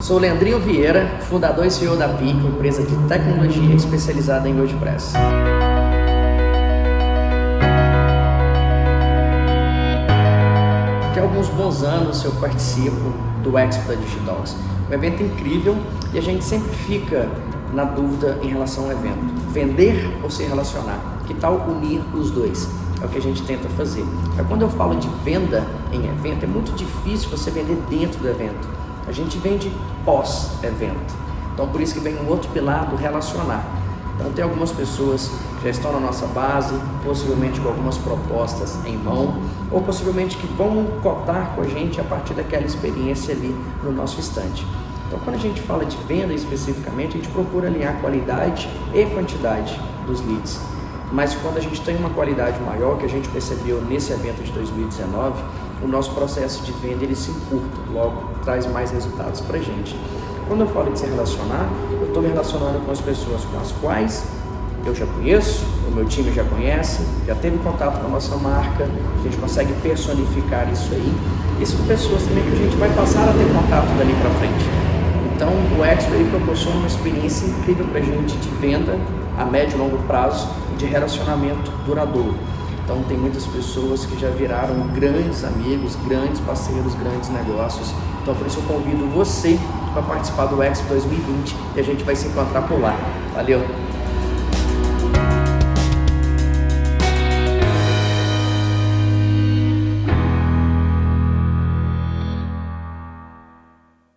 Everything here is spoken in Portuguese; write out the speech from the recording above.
Sou Leandrinho Vieira, fundador e CEO da Pico, empresa de tecnologia especializada em WordPress. Há alguns bons anos eu participo do Expo da Digitalks. Um evento incrível e a gente sempre fica na dúvida em relação ao evento. Vender ou se relacionar? Que tal unir os dois? É o que a gente tenta fazer. Mas quando eu falo de venda em evento, é muito difícil você vender dentro do evento. A gente vende pós-evento. Então por isso que vem um outro pilar do relacionar. Então tem algumas pessoas que já estão na nossa base, possivelmente com algumas propostas em mão, ou possivelmente que vão cotar com a gente a partir daquela experiência ali no nosso estante. Então quando a gente fala de venda especificamente, a gente procura alinhar qualidade e quantidade dos leads. Mas quando a gente tem uma qualidade maior, que a gente percebeu nesse evento de 2019, o nosso processo de venda ele se encurta, logo traz mais resultados para a gente. Quando eu falo de se relacionar, eu estou me relacionando com as pessoas com as quais eu já conheço, o meu time já conhece, já teve contato com a nossa marca, a gente consegue personificar isso aí. E são pessoas também que a gente vai passar a ter contato dali para frente. Então o Expo ele proporciona uma experiência incrível para a gente de venda a médio e longo prazo e de relacionamento duradouro. Então tem muitas pessoas que já viraram grandes amigos, grandes parceiros, grandes negócios. Então por isso eu convido você para participar do Expo 2020 e a gente vai se encontrar por lá. Valeu!